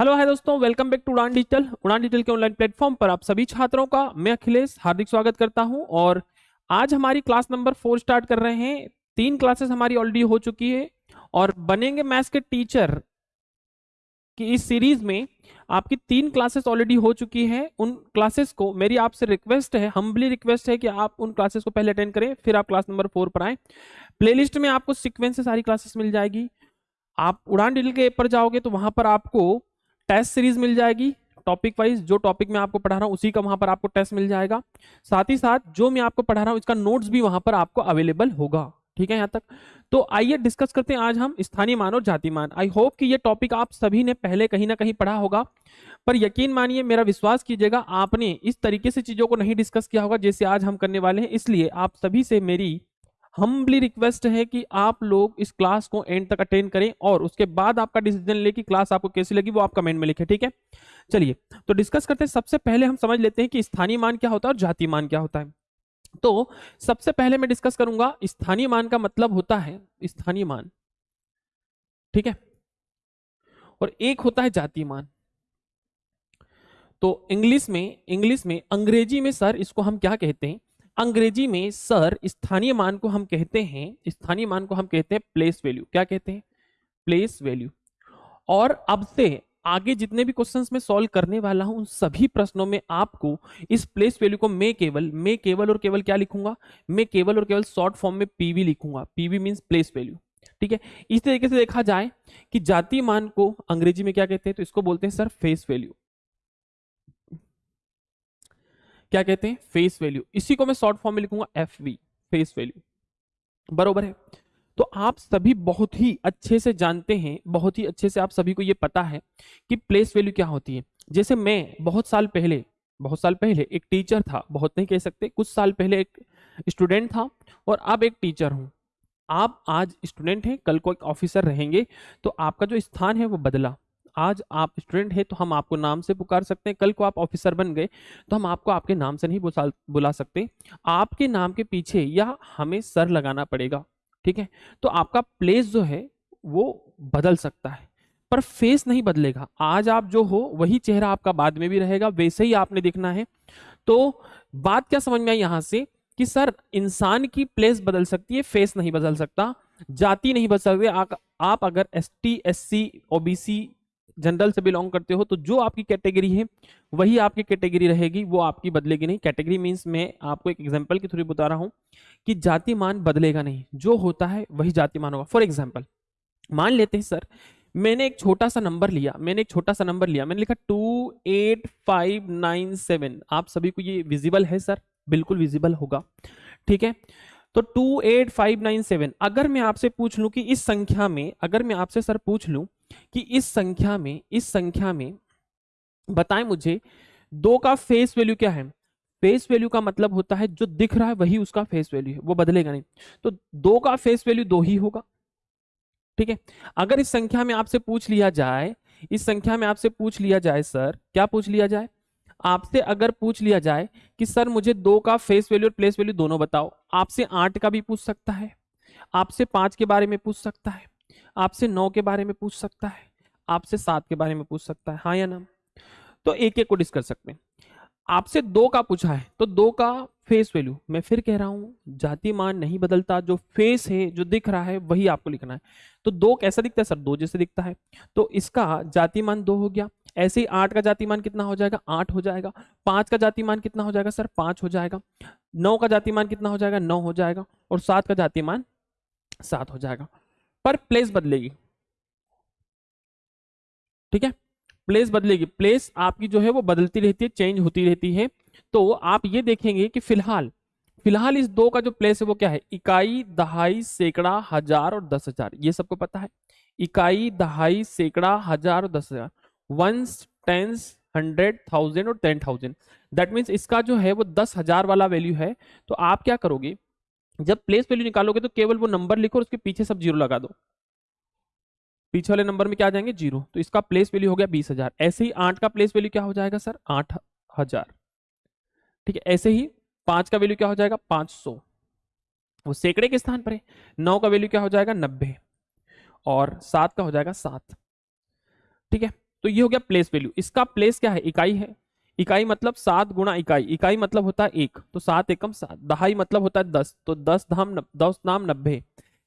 Hello hi दोस्तों welcome back to Udaan digital Udaan digital के online platform पर आप सभी छात्रों का, मैं अखिलेश हार्दिक स्वागत करता हूँ और आज हमारी क्लास नंबर फोर स्टार्ट कर रहे हैं। तीन क्लासेस हमारी ऑलरेडी हो चुकी है और बनेंगे मैथ्स के टीचर की इस सीरीज़ में। आपकी तीन क्लासेस ऑलरेडी हो चुकी है। उन क्लासेस को मेरी आपसे रिक्वेस्ट है हम्बली रिक्वेस्ट है कि आप उन क्लासेस को पहले अटेंड करें, फिर आप क्लास नंबर फोर पर आए। प्लेलिस्ट में आपको सिक्वेंस से सारी क्लासेस मिल जाएगी। आप उड़ान डिटेल के ऐप पर जाओगे तो वहाँ पर आपको टेस्ट सीरीज़ मिल जाएगी टॉपिक वाइज जो टॉपिक मैं आपको पढ़ा रहा हूँ, उसी का वहाँ पर आपको टेस्ट मिल जाएगा। साथ ही साथ जो मैं आपको पढ़ा रहा हूँ, इसका नोट्स भी वहाँ पर आपको अवेलेबल होगा। ठीक है, यहाँ तक? तो आइए डिस्कस करते हैं आज हम स्थानीय मान और जाति मान। आई होप कि ये टॉपिक आप सभी ने पहले कहीं ना कहीं पढ़ा होगा, पर यकीन मानिए, मेरा विश्वास कीजिएगा, आपने इस तरीके से चीज़ों को नहीं डिस्कस किया होगा, जैसे आज हम करने वाले हैं, इसलिए आप सभी से मेरी हम्बली रिक्वेस्ट है कि आप लोग इस क्लास को एंड तक अटेंड करें और उसके बाद आपका डिसीज़न ले कि क्लास आपको कैसी लगी, वो आप कमेंट में लिखें, ठीक है? चलिए तो डिस्कस करते हैं। सबसे पहले हम समझ लेते हैं कि स्थानीय मान क्या होता है और जाति मान क्या होता है। तो सबसे पहले मैं डिस्कस करूँगा, स्थानीय मान का मतलब होता है, स्थानीय मान, ठीक है? और एक होता है जाति मान। तो इंग्लिश में इंग्लिश में, अंग्रेज़ी में, सर, इसको हम क्या कहते हैं? अंग्रेज़ी में सर स्थानीय मान को हम कहते हैं, स्थानीय मान को हम कहते हैं प्लेस वैल्यू क्या कहते हैं? प्लेस वैल्यू और अब से आगे जितने भी क्वेश्चंस में सॉल्व करने वाला हूँ, उन सभी प्रश्नों में आपको इस प्लेस वैल्यू को मैं केवल मैं केवल और केवल क्या लिखूँगा? मैं केवल और केवल शॉर्ट फॉर्म में पीवी लिखूँगा। पीवी मींस प्लेस वैल्यू ठीक है? इस तरीके से देखा जाए कि जाति मान को अंग्रेज़ी में क्या कहते हैं? तो इसको बोलते हैं सर फेस वैल्यू क्या कहते हैं? फेस वैल्यू इसी को मैं शॉर्ट फॉर्म में लिखूँगा एफ़ वी फेस वैल्यू बरोबर है? तो आप सभी बहुत ही अच्छे से जानते हैं, बहुत ही अच्छे से आप सभी को ये पता है कि प्लेस वैल्यू क्या होती है। जैसे मैं बहुत साल पहले, बहुत साल पहले एक टीचर था, बहुत नहीं कह सकते, कुछ साल पहले एक स्टूडेंट था और अब एक टीचर हूँ। आप आज स्टूडेंट हैं, कल को एक ऑफिसर रहेंगे तो आपका जो स्थान है वो बदला। आज आप स्टूडेंट हैं तो हम आपको नाम से पुकार सकते हैं। कल को आप ऑफिसर बन गए तो हम आपको आपके नाम से नहीं बुला सकते। आपके नाम के पीछे या हमें सर लगाना पड़ेगा, ठीक है? तो आपका प्लेस जो है, वो बदल सकता है, पर फेस नहीं बदलेगा। आज आप जो हो, वही चेहरा आपका बाद में भी रहेगा, वैसे ही आपने देखना है। तो बात क्या समझ में आई यहाँ से? कि सर, इंसान की प्लेस बदल सकती है फेस नहीं बदल सकता, जाति नहीं बदल सकती। आप अगर S T S C OBC general से बिलोंग करते हो तो जो आपकी कैटेगरी है, वही आपकी कैटेगरी रहेगी, वो आपकी बदलेगी नहीं। कैटेगरी मीन्स मैं आपको एक एग्ज़ाम्पल के थ्रू बता रहा हूँ कि जाति मान बदलेगा नहीं। जो होता है, वही जाति मान होगा। फॉर एग्ज़ाम्पल मान लेते हैं, सर, मैंने एक छोटा सा नंबर लिया, मैंने एक छोटा सा नंबर लिया, मैंने लिखा two eight five nine seven आप सभी को ये विजिबल है, सर? बिल्कुल विजिबल होगा। ठीक है? तो two eight five nine seven अगर मैं आपसे पूछ लूँ कि इस संख्या में, अगर मैं आपसे, सर, पूछ लूँ कि इस संख्या में, इस संख्या में, बताएँ मुझे, दो का फेस वैल्यू क्या है? फेस वैल्यू का मतलब होता है, जो दिख रहा है, वही उसका फेस वैल्यू है, वो बदलेगा नहीं। तो दो का फेस वैल्यू दो ही होगा। ठीक है? अगर इस संख्या में आपसे पूछ लिया जाए, इस संख्या में आपसे पूछ लिया जाए, सर, क्या पूछ लिया जाए? आपसे अगर पूछ लिया जाए कि, सर, मुझे दो का फेस वैल्यू और प्लेस वैल्यू दोनों बताओ। आपसे आठ का भी पूछ सकता है। आपसे पाँच के बारे में पूछ सकता है। आपसे नौ के बारे में पूछ सकता है, आपसे सात के बारे में पूछ सकता है हाँ या ना? तो एक एक को डिस्कस सकते हैं। आपसे दो का पूछा है तो दो का फेस वैल्यू मैं फिर कह रहा हूँ, जाति मान नहीं बदलता, जो फेस है, जो दिख रहा है, वही आपको लिखना है। तो दो कैसा दिखता है सर? दो जैसे दिखता है। तो इसका जाति मान दो हो गया, ऐसे ही आठ का जाति मान कितना हो जाएगा? आठ हो जाएगा। पाँच का जाति मान कितना हो जाएगा सर? पाँच हो जाएगा। नौ का जाति मान कितना हो जाएगा? नौ हो जाएगा। और सात का जाति मान सात हो जाएगा। पर प्लेस बदलेगी। ठीक है? प्लेस बदलेगी। प्लेस आपकी जो है वो बदलती रहती है चेंज होती रहती है। तो आप ये देखेंगे कि फ़िलहाल फ़िलहाल इस दो का जो प्लेस है वो क्या है? इकाई, दहाई, सैकड़ा, हज़ार और दस हज़ार। ये सबको पता है? इकाई, दहाई, सैकड़ा, हज़ार और दस हज़ार। वंस टेंस हंड्रेड थाउज़ेंड और टेन थाउज़ेंड दैट मीन्स इसका जो है वो दस हज़ार वाला वैल्यू है। तो आप क्या करोगे? जब प्लेस वैल्यू निकालोगे तो केवल वो नंबर लिखो और उसके पीछे सब ज़ीरो लगा दो। पीछे वाले नंबर में क्या आ जाएँगे? ज़ीरो तो इसका प्लेस वैल्यू हो गया बीस हज़ार। ऐसे ही आठ का प्लेस वैल्यू क्या हो जाएगा सर? आठ हज़ार। ठीक है, ऐसे ही पाँच का वैल्यू क्या हो जाएगा? पाँच सौ। वो सैकड़े के स्थान पर है। नौ का वैल्यू क्या हो जाएगा? नब्बे। और सात का हो जाएगा सात। ठीक है तो ये हो गया प्लेस वैल्यू इसका प्लेस क्या है? इकाई है। इकाई मतलब सात गुणा इकाई। इकाई मतलब होता है एक तो सात एकम सात। दहाई मतलब होता है दस तो दस धाम दस नाम नब्बे।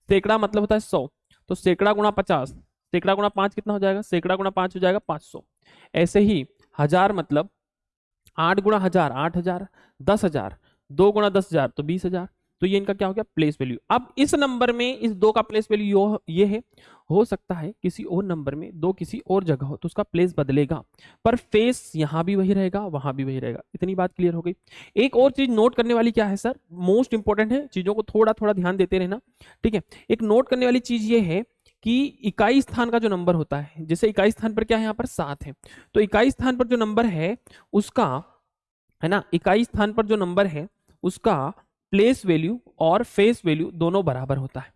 सैकड़ा मतलब होता है सौ तो सैकड़ा गुणा पचास। सैकड़ा गुणा पाँच कितना हो जाएगा? सैकड़ा गुणा पाँच हो जाएगा पाँच सौ। ऐसे ही हज़ार मतलब आठ गुणा हज़ार, आठ हज़ार, दस हज़ार, दो गुणा दस हज़ार तो बीस हज़ार। तो ये इनका क्या हो गया? प्लेस वैल्यू अब इस नंबर में, इस दो का प्लेस वैल्यू ये है। हो सकता है किसी और नंबर में दो किसी और जगह हो तो उसका प्लेस बदलेगा। पर फेस यहाँ भी वही रहेगा, वहाँ भी वही रहेगा। इतनी बात क्लियर हो गई। एक और चीज़ नोट करने वाली क्या है सर मोस्ट इंपॉर्टेंट है। चीज़ों को थोड़ा थोड़ा ध्यान देते रहना। ठीक है? एक नोट करने वाली चीज़ ये है कि इकाई स्थान का जो नंबर होता है, जैसे इकाई स्थान पर क्या है यहाँ पर? सात है। तो इकाई स्थान पर जो नंबर है, उसका, है ना? इकाई स्थान पर जो नंबर है, उसका प्लेस वैल्यू और फेस वैल्यू दोनों बराबर होता है।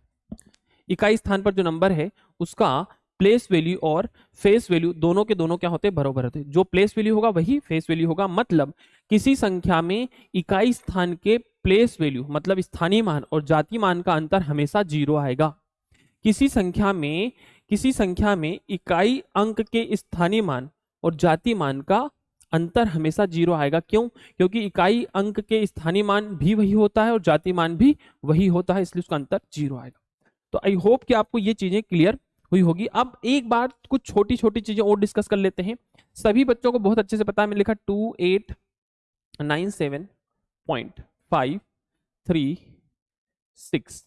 इकाई स्थान पर जो नंबर है, उसका प्लेस वैल्यू और फेस वैल्यू दोनों के दोनों क्या होते हैं? बराबर होते हैं। जो प्लेस वैल्यू होगा, वही फेस वैल्यू होगा। मतलब किसी संख्या में इकाई स्थान के प्लेस वैल्यू मतलब स्थानीय मान और जाति मान का अंतर हमेशा ज़ीरो आएगा। किसी संख्या में, किसी संख्या में इकाई अंक के स्थानीय मान और जाति मान का अंतर हमेशा ज़ीरो आएगा। क्यों? क्योंकि इकाई अंक के स्थानीय मान भी वही होता है और जाति मान भी वही होता है, इसलिए उसका अंतर ज़ीरो आएगा। तो आई होप कि आपको ये चीज़ें क्लियर हुई होगी। अब एक बार कुछ छोटी छोटी चीज़ें और डिस्कस कर लेते हैं। सभी बच्चों को बहुत अच्छे से पता है, मैंने लिखा two eight nine seven point five three six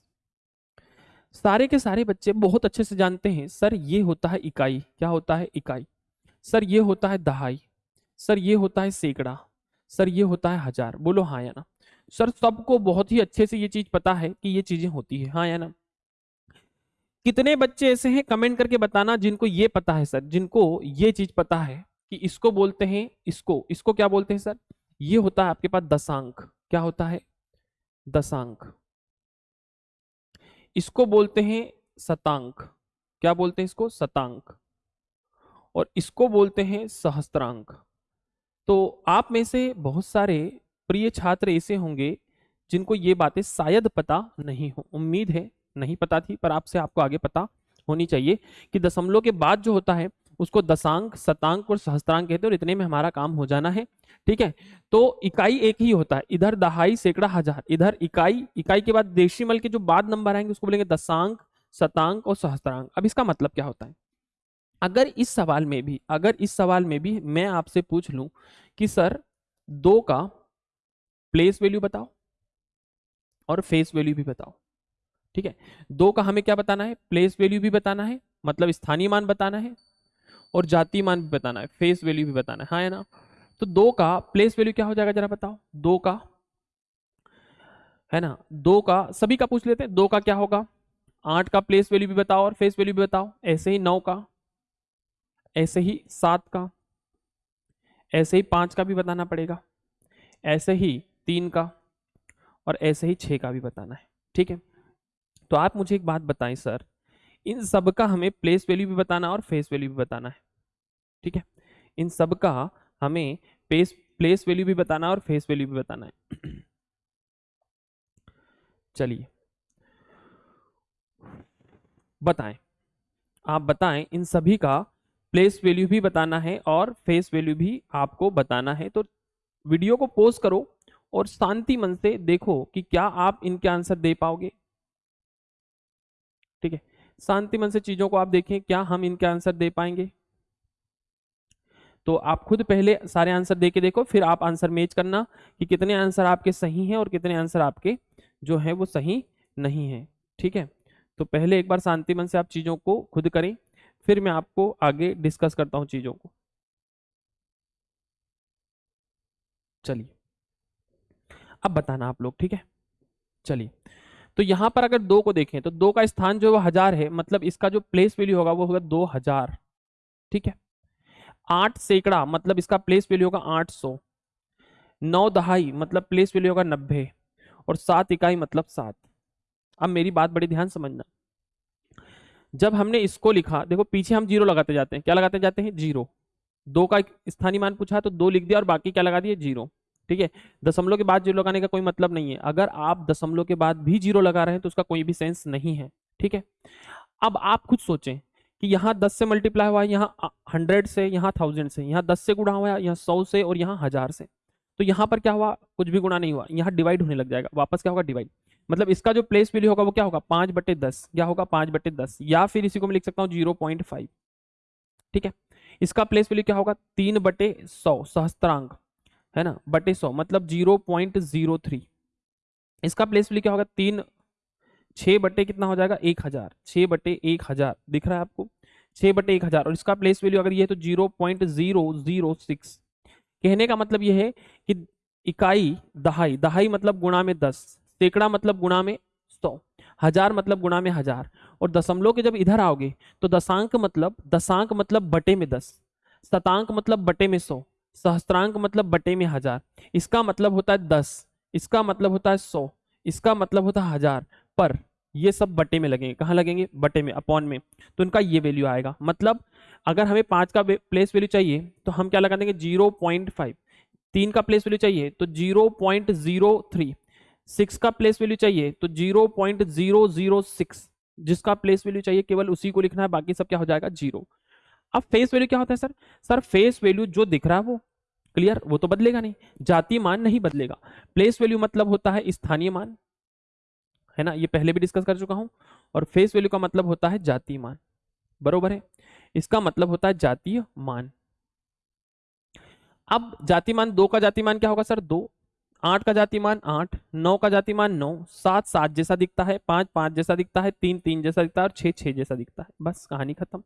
सारे के सारे बच्चे बहुत अच्छे से जानते हैं, सर, ये होता है इकाई। क्या होता है? इकाई। सर, ये होता है दहाई। सर ये होता है सैकड़ा, सर ये होता है हज़ार। बोलो हाँ या ना। सर सबको बहुत ही अच्छे से ये चीज़ पता है कि ये चीज़ें होती है। हाँ या ना। कितने बच्चे ऐसे हैं कमेंट करके बताना जिनको ये पता है सर, जिनको ये चीज़ पता है कि इसको बोलते हैं, इसको इसको क्या बोलते हैं सर? ये होता है आपके पास दशांक। क्या होता है? दशांक। इसको बोलते हैं शतांक। क्या बोलते हैं इसको? शतांक। और इसको बोलते हैं सहस्त्रांक। तो आप में से बहुत सारे प्रिय छात्र ऐसे होंगे जिनको ये बातें शायद पता नहीं हो। उम्मीद है, नहीं पता थी, पर आपसे आपको आगे पता होनी चाहिए कि दशमलव के बाद जो होता है, उसको दशांक, शतांक और सहस्त्रांक कहते हैं और इतने में हमारा काम हो जाना है। ठीक है? तो इकाई एक ही होता है। इधर दहाई सैकड़ा हज़ार, इधर इकाई इकाई के बाद देशीमल के जो बाद नंबर आएँगे, उसको बोलेंगे दशांक, शतांक और सहस्त्रांक। अब इसका मतलब क्या होता है? अगर इस सवाल में भी, अगर इस सवाल में भी मैं आपसे पूछ लूँ कि सर, दो का प्लेस वैल्यू बताओ और फेस वैल्यू भी बताओ, ठीक है? दो का हमें क्या बताना है? प्लेस वैल्यू भी बताना है मतलब स्थानीय मान बताना है और जाति मान भी बताना है फेस वैल्यू भी बताना है हाँ है ना? तो दो का प्लेस वैल्यू क्या हो जाएगा जरा बताओ? दो का, है ना? दो का, सभी का पूछ लेते हैं, दो का क्या होगा? आठ का प्लेस वैल्यू भी बताओ और फेस वैल्यू भी बताओ, ऐसे ही नौ का ऐसे ही सात का, ऐसे ही पाँच का भी बताना पड़ेगा, ऐसे ही तीन का और ऐसे ही छह का भी बताना है, ठीक है? तो आप मुझे एक बात बताएँ सर, इन सब का हमें प्लेस वैल्यू भी बताना और फेस वैल्यू भी बताना है, ठीक है? इन सब का हमें पेस प्लेस वैल्यू भी बताना और फेस वैल्यू भी बताना है। चलिए, बताएँ, आप बताएँ इन सभी का प्लेस वैल्यू भी बताना है और फेस वैल्यू भी आपको बताना है। तो वीडियो को पोज करो और शांति मन से देखो कि क्या आप इनके आंसर दे पाओगे। ठीक है? शांति मन से चीज़ों को आप देखें, क्या हम इनके आंसर दे पाएँगे? तो आप खुद पहले सारे आंसर दे के देखो, फिर आप आंसर मैच करना कि कितने आंसर आपके सही हैं और कितने आंसर आपके जो है वो सही नहीं है। ठीक है? तो पहले एक बार शांति मन से आप चीज़ों को खुद करें। फिर मैं आपको आगे डिस्कस करता हूँ चीज़ों को। चलिए। अब बताना आप लोग, ठीक है? चलिए। तो यहाँ पर अगर दो को देखें तो दो का स्थान जो है हज़ार है मतलब इसका जो प्लेस वैल्यू होगा वो होगा दो हज़ार, ठीक है? आठ सैकड़ा मतलब इसका प्लेस वैल्यू होगा आठ सौ। नौ दहाई मतलब प्लेस वैल्यू होगा नब्बे। और सात इकाई मतलब सात। अब मेरी बात बड़ी ध्यान समझना। जब हमने इसको लिखा, देखो पीछे हम ज़ीरो लगाते जाते हैं। क्या लगाते जाते हैं? ज़ीरो। दो का स्थानीय मान पूछा तो दो लिख दिया और बाकी क्या लगा दिए ज़ीरो। ठीक है? दशमलव के बाद ज़ीरो लगाने का कोई मतलब नहीं है। अगर आप दशमलव के बाद भी ज़ीरो लगा रहे हैं तो उसका कोई भी सेंस नहीं है। ठीक है? अब आप खुद सोचें कि यहाँ दस से मल्टीप्लाई हुआ है, यहाँ हंड्रेड से, यहाँ थाउज़ेंड से, यहाँ दस से गुणा हुआ है, यहाँ सौ से और यहाँ हज़ार से। तो यहाँ पर क्या हुआ? कुछ भी गुणा नहीं हुआ। यहाँ डिवाइड होने लग जाएगा। वापस क्या होगा? डिवाइड मतलब इसका जो प्लेस वैल्यू होगा वो क्या होगा? पाँच बटे दस। क्या होगा पाँच बटे दस? या फिर इसी को मैं लिख सकता हूँ ज़ीरो पॉइंट फाइव ठीक है? इसका प्लेस वैल्यू क्या होगा? तीन बटे सौ सहस्त्रांक है ना? बटे सौ मतलब ज़ीरो पॉइंट ज़ीरो थ्री इसका प्लेस वैल्यू क्या होगा? तीन छः बटे कितना हो जाएगा? एक हज़ार। छः बटे एक हज़ार। दिख रहा है आपको? छः बटे एक हज़ार। और इसका प्लेस वैल्यू अगर ये तो zero point zero zero six कहने का मतलब ये है कि इकाई, दहाई दहाई मतलब गुणा में दस। सैकड़ा मतलब गुणा में सौ, हज़ार मतलब गुणा में हज़ार। और दशमलव के जब इधर आओगे तो दशांक मतलब दशांक मतलब बटे में दस, शतांक मतलब बटे में सौ, सहस्त्रांक मतलब बटे में हज़ार। इसका मतलब होता है दस, इसका मतलब होता है सौ, इसका मतलब होता है हज़ार। पर ये सब बटे में लगेंगे। कहाँ लगेंगे? बटे में, अपॉन में। तो इनका ये वैल्यू आएगा। मतलब अगर हमें पाँच का प्लेस वैल्यू चाहिए तो हम क्या लगा देंगे? Zero point five. तीन का प्लेस वैल्यू चाहिए तो zero point zero three. Six का प्लेस वैल्यू चाहिए तो zero point zero zero six जिसका प्लेस वैल्यू चाहिए, केवल उसी को लिखना है, बाकी सब क्या हो जाएगा ज़ीरो अब फेस वैल्यू क्या होता है सर सर फेस वैल्यू जो दिख रहा है वो क्लियर वो तो बदलेगा नहीं. जातीय मान नहीं बदलेगा. प्लेस वैल्यू मतलब होता है स्थानीय मान, है ना? ये पहले भी डिस्कस कर चुका हूँ. और फेस वैल्यू का मतलब होता है जाति मान. बरोबर है? इसका मतलब होता है जातीय मान. अब जाति मान, दो का जाति मान क्या होगा सर दो. आठ का जाति मान आठ नौ का जाति मान नौ सात सात जैसा दिखता है पाँच पाँच जैसा दिखता है तीन तीन जैसा दिखता है और छह छह जैसा दिखता है। बस कहानी खत्म।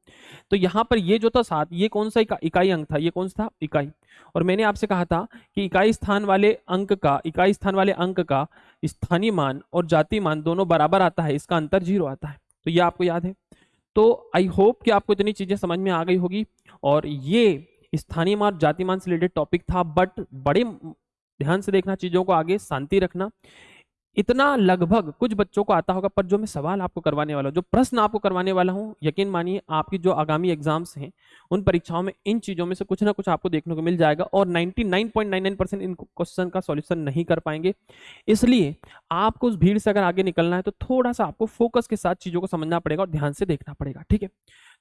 तो यहाँ पर ये जो था सात ये कौन सा इका, इकाई अंक था? ये कौन सा था? इकाई। और मैंने आपसे कहा था कि इकाई स्थान वाले अंक का इकाई स्थान वाले अंक का स्थानीय मान और जाति मान दोनों बराबर आता है इसका अंतर ज़ीरो आता है। तो ये आपको याद है। तो आई होप कि आपको इतनी चीज़ें समझ में आ गई होगी। और ये स्थानीय मान जाति मान से रिलेटेड टॉपिक था बट बड़े ध्यान से देखना, चीज़ों को आगे शांति रखना। इतना लगभग कुछ बच्चों को आता होगा, पर जो मैं सवाल आपको करवाने वाला हूँ, जो प्रश्न आपको करवाने वाला हूँ, यकीन मानिए आपकी जो आगामी एग्ज़ाम्स हैं, उन परीक्षाओं में इन चीज़ों में से कुछ ना कुछ आपको देखने को मिल जाएगा और 99.99 परसेंट इन क्वेश्चन का सॉल्यूशन नहीं कर पाएँगे। इसलिए आपको उस भीड़ से अगर आगे निकलना है तो थोड़ा सा आपको फोकस के साथ चीज़ों को समझना पड़ेगा और ध्यान से देखना पड़ेगा, ठीक है?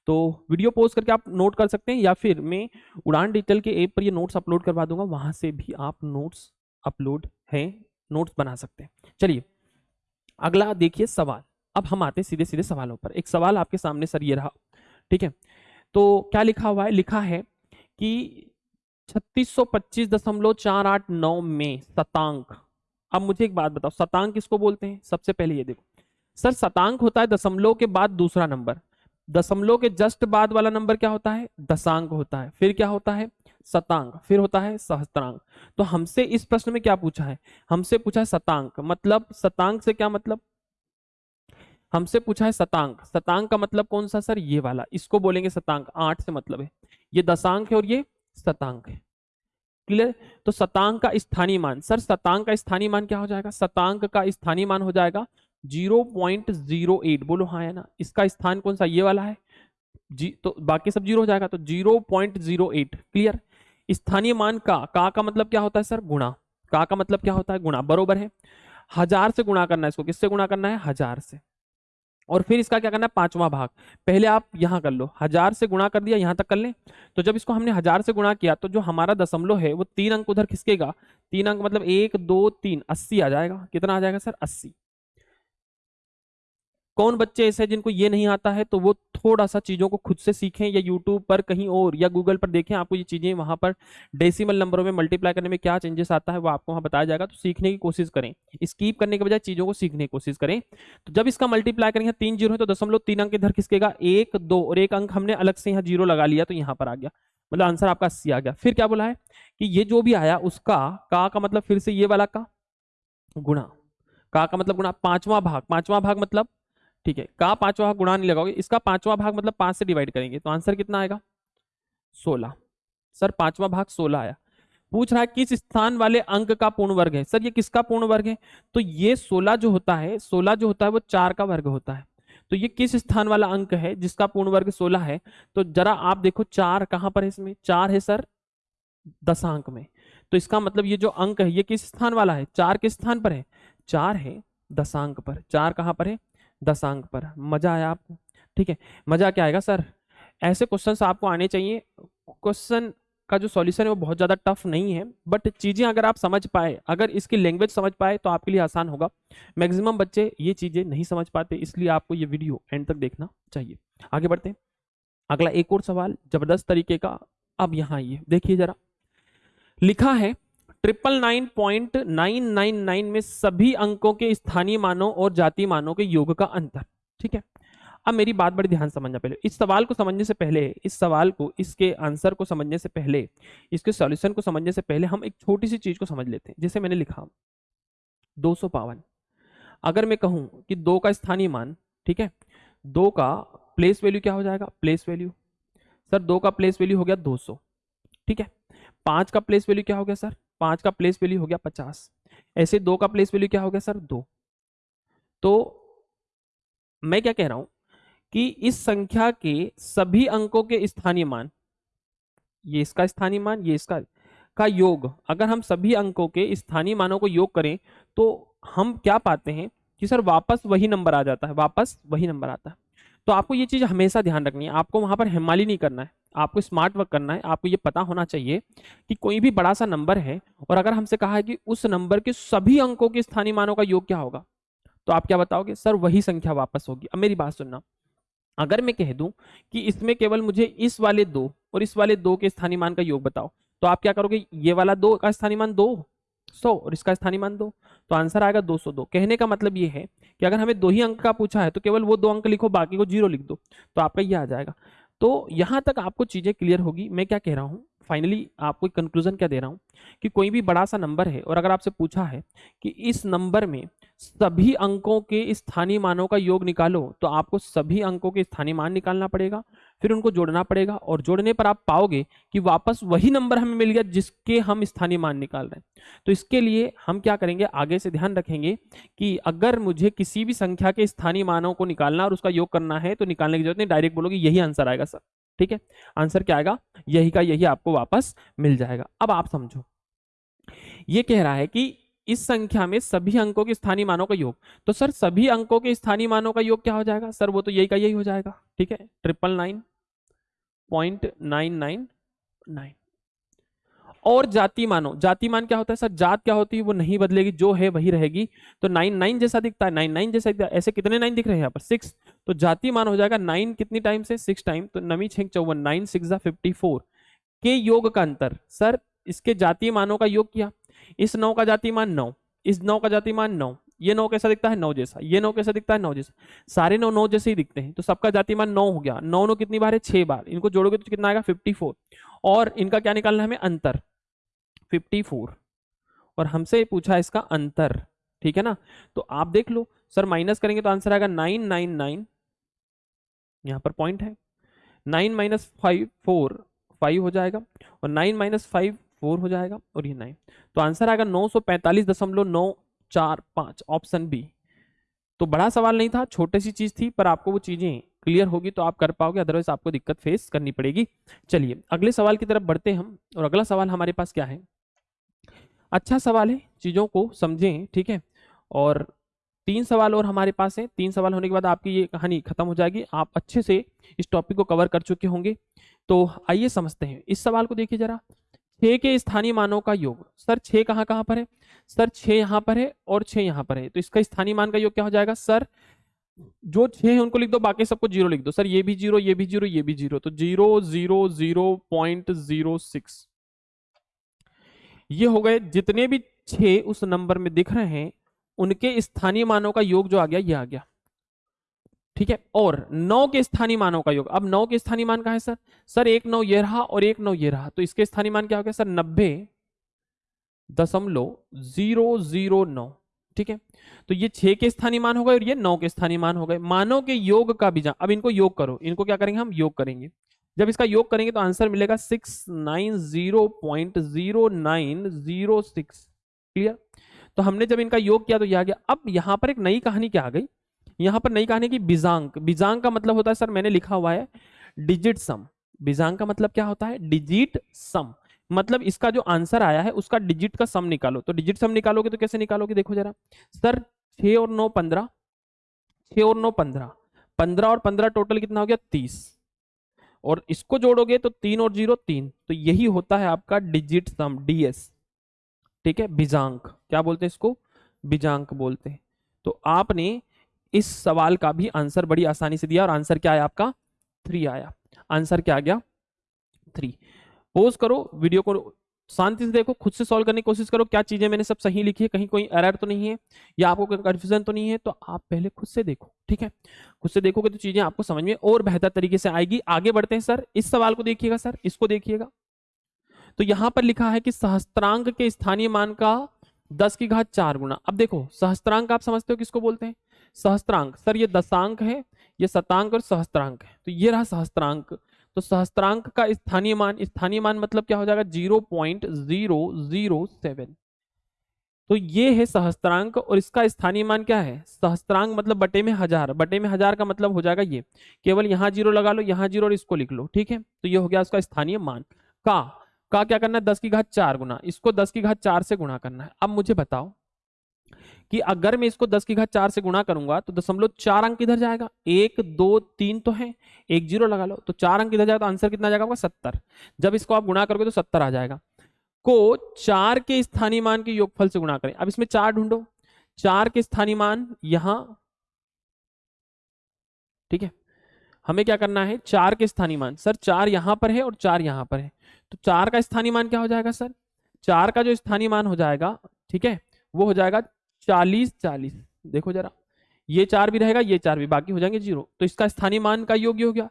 तो वीडियो पोस्ट करके आप नोट कर सकते हैं या फिर मैं उड़ान डिजिटल के ऐप पर ये नोट्स अपलोड करवा दूँगा, वहाँ से भी आप नोट्स अपलोड है, नोट्स बना सकते हैं। चलिए, अगला देखिए सवाल। अब हम आते हैं सीधे सीधे सवालों पर। एक सवाल आपके सामने सर ये रहा, ठीक है? तो क्या लिखा हुआ है? लिखा है कि छत्तीस सौ पच्चीस दशमलव चार आठ नौ में शतांक। अब मुझे एक बात बताओ, शतांक किसको बोलते हैं? सबसे पहले ये देखो। सर, शतांक होता है दशमलव के बाद दूसरा नंबर। दशमलव के जस्ट बाद वाला नंबर क्या होता है? दशांक होता है। फिर क्या होता है? शतांक। फिर होता है सहस्त्रांक। तो हमसे इस प्रश्न में क्या पूछा है? हमसे पूछा है शतांक। मतलब शतांक से क्या मतलब? हमसे पूछा है शतांक। शतांक का मतलब कौन सा सर? ये वाला। इसको बोलेंगे शतांक। आठ से मतलब है। ये दशांक है और ये शतांक है। क्लियर? तो शतांक का स्थानीय मान। सर, शतांक का स्थानीय मान क्या हो जाएगा? शतांक का स्थानीय मान हो जाएगा ज़ीरो पॉइंट ज़ीरो एट। बोलो हाँ है ना? इसका स्थान कौन सा? ये वाला है। जी तो बाकी सब ज़ीरो हो जाएगा तो zero point zero eight. Clear? स्थानीय मान का का का मतलब क्या होता है सर? गुणा। का का मतलब क्या होता है? गुणा। बरोबर है? हज़ार से गुणा करना है इसको। किससे गुणा करना है? हज़ार से। और फिर इसका क्या करना है? पांचवा भाग। पहले आप यहाँ कर लो। हज़ार से गुणा कर दिया, यहाँ तक कर लें। तो जब इसको हमने हज़ार से गुणा किया तो जो हमारा दशमलव है, वो तीन अंक उधर खिसकेगा तीन अंक मतलब एक, दो, तीन। अस्सी आ जाएगा। कितना आ जाएगा सर? अस्सी। कौन बच्चे ऐसे जिनको ये नहीं आता है तो वो थोड़ा सा चीज़ों को खुद से सीखें या यूट्यूब पर कहीं और या गूगल पर देखें, आपको ये चीज़ें वहाँ पर डेसिमल नंबरों में मल्टीप्लाई करने में क्या चेंजेस आता है वो आपको वहाँ बताया जाएगा। तो सीखने की कोशिश करें। स्कीप करने के बजाय चीज़ों को सीखने की कोशिश करें। तो जब इसका मल्टीप्लाई करेंगे, तीन ज़ीरो है तो दशमलव तीन अंक इधर खिसकेगा, एक, दो, और एक अंक हमने अलग से यहाँ ज़ीरो लगा लिया तो यहाँ पर आ गया। मतलब आंसर आपका अस्सी आ गया। फिर क्या बोला है कि ये जो भी आया उसका, का का मतलब फिर से ये वाला का? गुणा। का का मतलब गुणा। पांचवा भाग। पांचवा भाग मतलब ठीक है का पांचवा भाग गुणा नहीं लगाओगे, इसका पांचवा भाग मतलब पाँच से डिवाइड करेंगे तो आंसर कितना आएगा? सोलह। सर, पांचवा भाग सोलह आया। पूछ रहा है, किस स्थान वाले अंक का पूर्ण वर्ग है? सर, ये किसका पूर्ण वर्ग है? तो ये सोलह जो होता है, सोलह जो होता है, वो चार का वर्ग होता है। तो ये किस स्थान वाला अंक है, जिसका पूर्ण वर्ग सोलह है? तो जरा आप देखो, चार कहाँ पर है इसमें? चार है सर, दशांक में। तो इसका मतलब ये जो अंक है, ये किस स्थान वाला है? चार किस स्थान पर है। चार है दशांक पर। चार कहाँ पर है? दशांक पर। मज़ा आया आपको? ठीक है, मज़ा क्या आएगा सर? ऐसे क्वेश्चन आपको आने चाहिए। क्वेश्चन का जो सॉल्यूशन है वो बहुत ज़्यादा टफ नहीं है बट चीज़ें अगर आप समझ पाए, अगर इसकी लैंग्वेज समझ पाए तो आपके लिए आसान होगा। मैक्सिमम बच्चे ये चीज़ें नहीं समझ पाते, इसलिए आपको ये वीडियो एंड तक देखना चाहिए। आगे बढ़ते हैं। अगला एक और सवाल, ज़बरदस्त तरीके का। अब यहाँ आइए, देखिए जरा। लिखा है triple nine point nine nine nine में सभी अंकों के स्थानीय मानों और जाति मानों के योग का अंतर, ठीक है? अब मेरी बात बड़ी ध्यान समझना पहले। इस सवाल को समझने से पहले, इस सवाल को, इसके आंसर को समझने से पहले, इसके सॉल्यूशन को समझने से पहले हम एक छोटी सी चीज़ को समझ लेते हैं। जैसे मैंने लिखा, दो सौ अगर मैं कहूँ कि दो का स्थानीय मान, ठीक है? दो का प्लेस वैल्यू क्या हो जाएगा? प्लेस वैल्यू सर, दो का प्लेस वैल्यू हो गया दो सौ, ठीक है? पाँच का प्लेस वैल्यू क्या हो गया, सर? पाँच का प्लेस वैल्यू हो गया पचास। ऐसे दो का प्लेस वैल्यू क्या हो गया सर? दो। तो मैं क्या कह रहा हूँ कि इस संख्या के सभी अंकों के स्थानीय मान, ये इसका स्थानीय मान, ये इसका का योग, अगर हम सभी अंकों के स्थानीय मानों को योग करें तो हम क्या पाते हैं कि सर वापस वही नंबर आ जाता है, वापस वही नंबर आता है। तो आपको ये चीज़ हमेशा ध्यान रखनी है, आपको वहाँ पर हिमाली नहीं करना है। आपको स्मार्ट वर्क करना है, आपको ये पता होना चाहिए कि कोई भी बड़ा सा नंबर है और अगर हमसे कहा है कि उस नंबर के सभी अंकों के स्थानीय मानों का योग क्या होगा तो आप क्या बताओगे? सर, वही संख्या वापस होगी। अब मेरी बात सुनना। अगर मैं कह दूँ कि इसमें केवल मुझे इस वाले दो और इस वाले दो के स्थानीय मान का योग बताओ तो आप क्या करोगे? ये वाला दो का स्थानीय मान दो, सौ और इसका स्थानीय मान दो। तो आंसर आएगा दो सौ दो। कहने का मतलब ये है कि अगर हमें दो ही अंक का पूछा है तो केवल वो दो अंक लिखो, बाकी को ज़ीरो लिख दो तो आपका ये आ जाएगा। तो यहाँ तक आपको चीज़ें क्लियर होगी। मैं क्या कह रहा हूँ? फाइनली आपको कंक्लूजन क्या दे रहा हूँ कि कोई भी बड़ा सा नंबर है और अगर आपसे पूछा है कि इस नंबर में सभी अंकों के स्थानीय मानों का योग निकालो तो आपको सभी अंकों के स्थानीय मान निकालना पड़ेगा, फिर उनको जोड़ना पड़ेगा और जोड़ने पर आप पाओगे कि वापस वही नंबर हमें मिल गया जिसके हम स्थानीय मान निकाल रहे हैं। तो इसके लिए हम क्या करेंगे, आगे से ध्यान रखेंगे कि अगर मुझे किसी भी संख्या के स्थानीय मानों को निकालना और उसका योग करना है तो निकालने की ज़रूरत नहीं डायरेक्ट बोलोगे, यही आंसर आएगा सर ठीक है? आंसर क्या आएगा? यही का यही आपको वापस मिल जाएगा। अब आप समझो। ये कह रहा है कि इस संख्या में सभी अंकों के स्थानीय मानों का योग। तो सर, सभी अंकों के स्थानीय मानों का योग क्या हो जाएगा? सर, वो तो यही का यही हो जाएगा। ठीक है? Triple nine point nine nine nine और जाति मानो। जाति मान क्या होता है सर? जात क्या होती है वो नहीं बदलेगी, जो है वही रहेगी। तो नाइन नाइन जैसा दिखता है, नाइन नाइन जैसा दिखता है। ऐसे कितने नाइन दिख रहे हैं यहाँ पर? सिक्स। तो जाति मान हो जाएगा नाइन कितनी टाइम से? सिक्स टाइम तो नवी छेक चौवन, नाइन, सिक्स फिफ्टी फोर। के योग का अंतर? सर, इसके जातीय मानों का योग किया। इस नौ का जाति मान नौ। इस नौ का जाति मान नौ। ये नौ कैसा दिखता है? नौ जैसा। ये नौ कैसा दिखता है? नौ जैसा। सारे नौ नौ जैसे ही दिखते हैं। तो सबका जाति मान नौ हो गया। नौ नौ कितनी बार है? छह बार। इनको जोड़ोगे तो कितना आएगा? Fifty four. और इनका क्या निकालना है हमें? अंतर। फिफ्टी फोर और हमसे पूछा इसका अंतर, ठीक है ना? तो आप देख लो, सर माइनस करेंगे तो आंसर आएगा नाइन नाइन नाइन यहाँ पर पॉइंट है। Nine minus five four five हो जाएगा और नाइन माइनस फाइव फोर हो जाएगा और ये नाइन तो आंसर आएगा नौ सौ पैंतालीस दशमलव नौ चार पाँच ऑप्शन बी तो बड़ा सवाल नहीं था, छोटी सी चीज़ थी, पर आपको वो चीज़ें क्लियर होगी तो आप कर पाओगे अदरवाइज़ आपको दिक्कत फेस करनी पड़ेगी। चलिए, अगले सवाल की तरफ़ बढ़ते हम और अगला सवाल हमारे पास क्या है? अच्छा सवाल है, चीज़ों को समझें, ठीक है? और तीन सवाल और हमारे पास है। तीन सवाल होने के बाद आपकी ये कहानी खत्म हो जाएगी। आप अच्छे से इस टॉपिक को कवर कर चुके होंगे। तो आइए समझते हैं। इस सवाल को देखिए जरा। छह के स्थानीय मानों का योग। सर, छह कहाँ कहाँ पर है? सर, छह यहाँ पर है और छह यहाँ पर है। तो इसका स्थानीय मान का योग क्या हो जाएगा? सर, जो छह है उनको लिख दो, बाकी सबको ज़ीरो लिख दो। सर, ये भी ज़ीरो, ये भी ज़ीरो, ये भी ज़ीरो। तो zero zero zero, point zero six. ये हो गए, जितने भी छह उस नंबर में दिख रहे हैं, उनके स्थानीय मानों का योग जो आ गया, ये आ गया। ठीक है? और नौ के स्थानीय मानों का योग। अब नौ के स्थानीय मान कहा है, सर? सर, एक नौ ये रहा और एक नौ ये रहा। तो इसके स्थानीय मान क्या हो गया सर? नब्बे दशमलव ज़ीरो ज़ीरो नौ। ठीक है? तो ये छह के स्थानीय मान हो गए और ये नौ के स्थानीय मान हो गए। मानों के योग का भी बीजा अब इनको योग करो। इनको क्या करेंगे हम? योग करेंगे। जब इसका योग करेंगे तो आंसर मिलेगा six nine zero point zero nine zero six. Clear? तो हमने जब इनका योग किया तो यह आ गया। अब यहाँ पर एक नई कहानी क्या आ गई? यहाँ पर नई कहानी की बिजांक। बिजांक का मतलब होता है, सर, मैंने लिखा हुआ है डिजिट सम बिजांक का मतलब क्या होता है? डिजिट सम मतलब इसका जो आंसर आया है, उसका डिजिट का सम निकालो। तो डिजिट सम निकालोगे तो कैसे निकालोगे? देखो जरा। सर छ और नौ पंद्रह। छ और नौ पंद्रह। पंद्रह और पंद्रह टोटल कितना हो गया? तीस। और इसको जोड़ोगे तो तीन और ज़ीरो तीन। तो यही होता है आपका डिजिट सम डीएस ठीक है? बिजांक। क्या बोलते हैं इसको? बिजांक बोलते हैं। तो आपने इस सवाल का भी आंसर बड़ी आसानी से दिया और आंसर क्या आया आपका? थ्री आया। आंसर क्या आ गया? थ्री पोज करो वीडियो को शांति से देखो, खुद से सॉल्व करने की कोशिश करो, क्या चीज़ें मैंने सब सही लिखी है, कहीं कोई एरर तो नहीं है, या आपको कोई कंफ्यूजन तो नहीं है तो आप पहले खुद से देखो, ठीक है? खुद से देखोगे तो चीज़ें आपको समझ में और बेहतर तरीके से आएगी। आगे बढ़ते हैं सर, इस सवाल को देखिएगा सर, इसको देखिएगा। तो यहाँ पर लिखा है कि सहस्त्रांक के स्थानीय मान का दस की घात चार गुना अब देखो सहस्त्रांक आप समझते हो किसको बोलते हैं? सहस्त्रांक सर, ये दशांक है, ये शतांक और सहस्त्रांक है। तो ये रहा सहस्त्रांक। तो सहस्त्रांक का स्थानीय मान स्थानीय मान मतलब क्या हो जाएगा? Zero point zero zero seven. तो ये है सहस्त्रांक और इसका स्थानीय मान क्या है? सहस्त्रांक मतलब बटे में हज़ार। बटे में हज़ार का मतलब हो जाएगा ये। केवल यहाँ ज़ीरो लगा लो, यहाँ ज़ीरो और इसको लिख लो, ठीक है? तो ये हो गया उसका स्थानीय मान। का का क्या करना है? दस की घात चार गुना। इसको दस की घात चार से गुणा करना है। अब मुझे बताओ कि अगर मैं इसको दस की घात चार से गुणा करूँगा तो दशमलव चार अंक इधर जाएगा। एक, दो, तीन तो है। एक ज़ीरो लगा लो तो चार अंक इधर जाएगा तो आंसर कितना जाएगा सत्तर। जब इसको आप गुणा करोगे तो सत्तर आ जाएगा। को चार के स्थानीय मान के योगफल से गुणा करें। अब इसमें चार ढूंढो। चार के स्थानीय मान यहाँ, ठीक है? हमें क्या करना है? चार के स्थानीय मान। सर, चार यहाँ पर है और चार यहाँ पर है। तो चार का स्थानीय मान क्या हो जाएगा, सर? चार का जो स्थानीय मान हो जाएगा, ठीक है? वो हो जाएगा चालीस चालीस। देखो जरा। ये चार भी रहेगा, ये चार भी। बाकी हो जाएँगे ज़ीरो। तो इसका स्थानीय मान का योग्य हो गया।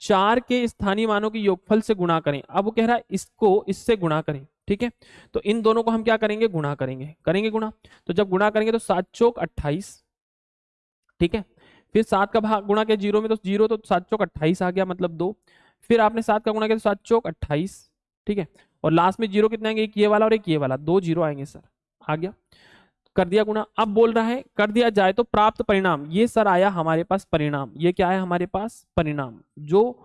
चार के स्थानीय मानों के योगफल से गुणा करें। अब वो कह रहा है इसको, इससे गुणा करें। ठीक है? तो इन दोनों को हम क्या करेंगे? गुणा करेंगे। करेंगे गुणा। तो जब गुणा करेंगे तो सात चौक अट्ठाईस। ठीक है? फिर सात का भाग गुणा किया ज़ीरो में तो ज़ीरो तो सात चौक अट्ठाईस आ गया मतलब दो। फिर आपने सात का गुणा किया तो सात चौक अट्ठाईस। ठीक है? और लास्ट में ज़ीरो कितने आएँगे? एक ये वाला और एक ये वाला। दो ज़ीरो आएँगे, सर। आ गया। कर दिया गुणा अब बोल रहा है, कर दिया जाए तो प्राप्त परिणाम। ये सर आया हमारे पास परिणाम। ये क्या है हमारे पास? परिणाम। जो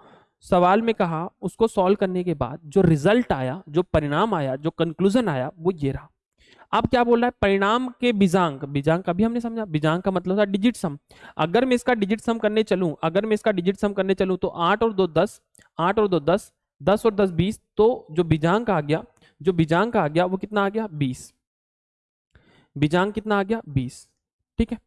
सवाल में कहा, उसको सॉल्व करने के बाद जो रिज़ल्ट आया, जो परिणाम आया, जो कंक्लूजन आया, वो ये रहा। अब क्या बोल रहा है? परिणाम के बीजांक। बीजांक अभी हमने समझा। बीजांक का मतलब था डिजिट सम अगर मैं इसका डिजिट सम करने चलूँ, अगर मैं इसका डिजिट सम करने चलूँ तो आठ और दो दस, आठ और दो दस दस और दस बीस तो जो बीजांक आ गया, जो बीजांक आ गया, वो कितना आ गया? बीस। बीजांक कितना आ गया? बीस। ठीक है?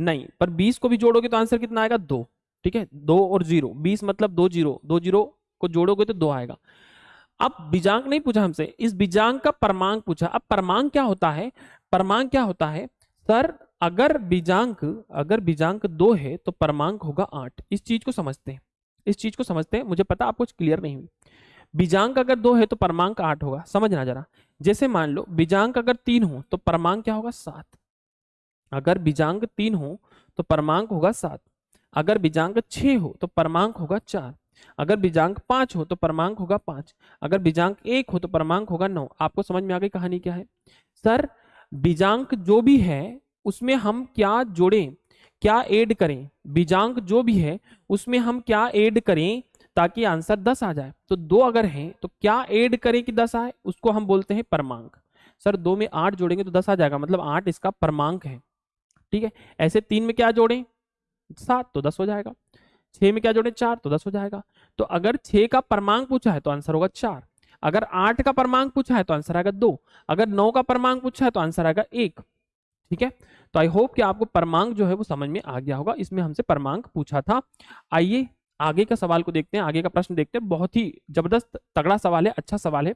नहीं, पर बीस को भी जोड़ोगे तो आंसर कितना आएगा? दो। ठीक है? दो और ज़ीरो। बीस मतलब दो ज़ीरो। दो ज़ीरो को जोड़ोगे तो दो आएगा। अब बीजांक नहीं पूछा हमसे। इस बीजांक का परमांक पूछा। अब परमांक क्या होता है? परमांक क्या होता है? सर, अगर बीजांक अगर बीजांक दो है तो परमांक होगा आठ। इस चीज़ को समझते हैं। इस चीज़ को समझते हैं। मुझे पता, आपको क्लियर नहीं हुई। बीजांक अगर दो है तो परमांक आठ होगा। समझना जरा। जैसे मान लो बीजांक अगर तीन हो तो परमांक क्या होगा? सात। अगर बीजांक तीन हो तो परमांक होगा सात। अगर बीजांक छ हो तो परमांक होगा चार। अगर बीजांक पाँच हो तो परमांक होगा पाँच। अगर बीजांक एक हो तो परमांक होगा नौ। आपको समझ में आ गई कहानी क्या है? सर, बीजांक जो भी है, उसमें हम क्या जोड़ें? क्या ऐड करें? बीजांक जो भी है, उसमें हम क्या ऐड करें? ताकि आंसर दस आ जाए। तो दो अगर हैं तो क्या ऐड करें कि दस आए? उसको हम बोलते हैं परमांक। सर, दो में आठ जोड़ेंगे तो दस आ जाएगा मतलब आठ इसका परमांक है। ठीक है? ऐसे तीन में क्या जोड़ें? सात तो दस हो जाएगा। छह में क्या जोड़े? चार तो दस हो जाएगा। तो अगर छह का परमांक पूछा है तो आंसर होगा चार। अगर आठ का परमांक पूछा है तो आंसर आएगा दो। अगर नौ का परमांक पूछा है तो आंसर आएगा एक। ठीक है? तो आई होप कि आपको परमांक जो है, वो समझ में आ गया होगा। इसमें हमसे परमांक पूछा था। आइए आगे का सवाल को देखते हैं, आगे का प्रश्न देखते हैं। बहुत ही ज़बरदस्त तगड़ा सवाल है अच्छा सवाल है।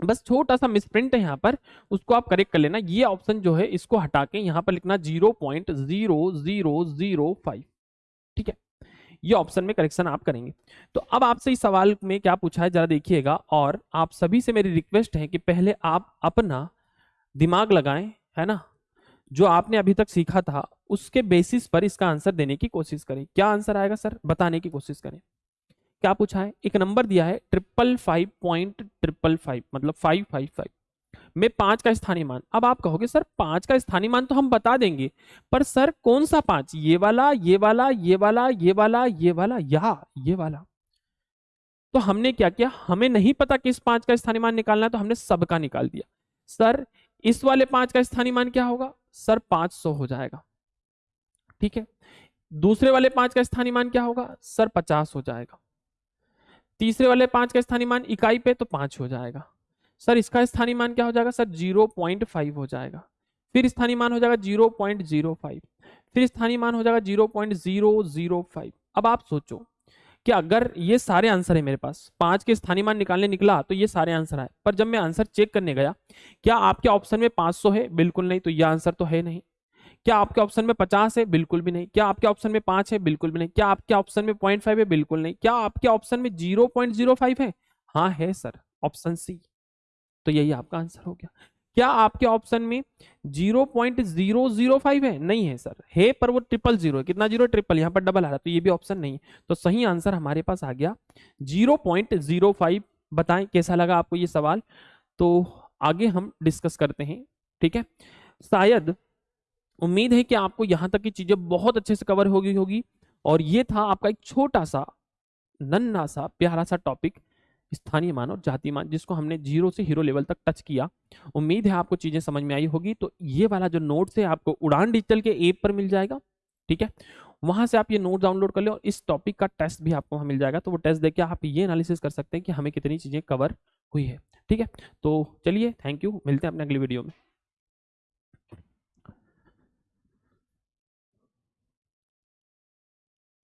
बस छोटा सा मिसप्रिंट है यहाँ पर, उसको आप करेक्ट कर लेना। ये ऑप्शन जो है, इसको हटा के यहाँ पर लिखना zero point zero zero zero five ठीक है? ये ऑप्शन में करेक्शन आप करेंगे। तो अब आपसे इस सवाल में क्या पूछा है, जरा देखिएगा। और आप सभी से मेरी रिक्वेस्ट है कि पहले आप अपना दिमाग लगाएँ, है ना? जो आपने अभी तक सीखा था, उसके बेसिस पर इसका आंसर देने की कोशिश करें। क्या आंसर आएगा सर? बताने की कोशिश करें। क्या पूछा है? एक नंबर दिया है triple five point triple five मतलब फाइव फाइव फाइव में पाँच का स्थानीय मान अब आप कहोगे, सर, पाँच का स्थानीय मान तो हम बता देंगे, पर सर कौन सा पाँच? ये वाला ये वाला ये वाला ये वाला ये वाला, या, ये वाला। तो हमने क्या किया? हमें नहीं पता किस पाँच का स्थानीय मान निकालना है तो हमने सबका निकाल दिया। सर, इस वाले पाँच का स्थानीय मान क्या होगा? सर पाँच सौ हो जाएगा। ठीक है? दूसरे वाले पाँच का स्थानीय मान क्या होगा? सर पचास हो जाएगा। तीसरे वाले पाँच का स्थानीय मान इकाई पे तो पाँच हो जाएगा। सर इसका स्थानीय मान क्या हो जाएगा? सर ज़ीरो पॉइंट फाइव हो जाएगा। फिर स्थानीय मान हो जाएगा ज़ीरो पॉइंट ज़ीरो फाइव। फिर स्थानीय मान हो जाएगा zero point zero zero five. अब आप सोचो कि अगर ये सारे आंसर है मेरे पास, पाँच के स्थानीय मान निकालने निकला तो ये सारे आंसर आए। पर जब मैं आंसर चेक करने गया, क्या आपके ऑप्शन में 500 है? बिल्कुल नहीं तो ये आंसर तो है नहीं। क्या आपके ऑप्शन में 50 है? बिल्कुल भी नहीं। क्या आपके ऑप्शन में पाँच है? बिल्कुल भी नहीं। क्या आपके ऑप्शन में पॉइंट फाइव है? बिल्कुल नहीं। क्या आपके ऑप्शन में ज़ीरो पॉइंट ज़ीरो फाइव है? हाँ है, सर, ऑप्शन सी। तो यही आपका आंसर हो गया। क्या आपके ऑप्शन में zero point zero zero five है? नहीं है सर है, पर वो ट्रिपल ज़ीरो है। कितना ज़ीरो ट्रिपल यहाँ पर डबल आ रहा है तो ये भी ऑप्शन नहीं है। तो सही आंसर हमारे पास आ गया ज़ीरो पॉइंट ज़ीरो फाइव बताएँ, कैसा लगा आपको ये सवाल? तो आगे हम डिस्कस करते हैं, ठीक है? शायद उम्मीद है कि आपको यहाँ तक की चीज़ें बहुत अच्छे से कवर होगी होगी। और ये था आपका एक छोटा सा नन्ना सा, प्यारा सा टॉपिक स्थानीय मान और जाति मान जिसको हमने ज़ीरो से हीरो लेवल तक टच किया। उम्मीद है आपको चीज़ें समझ में आई होगी। तो ये वाला जो नोट है आपको उड़ान डिजिटल के ऐप पर मिल जाएगा, ठीक है? वहाँ से आप ये नोट डाउनलोड कर ले और इस टॉपिक का टेस्ट भी आपको वहाँ मिल जाएगा। तो वो टेस्ट देखिए आप ये एनालिसिस कर सकते हैं कि हमें कितनी चीज़ें कवर हुई है, ठीक है? तो चलिए थैंक यू मिलते हैं अपने अगली वीडियो में।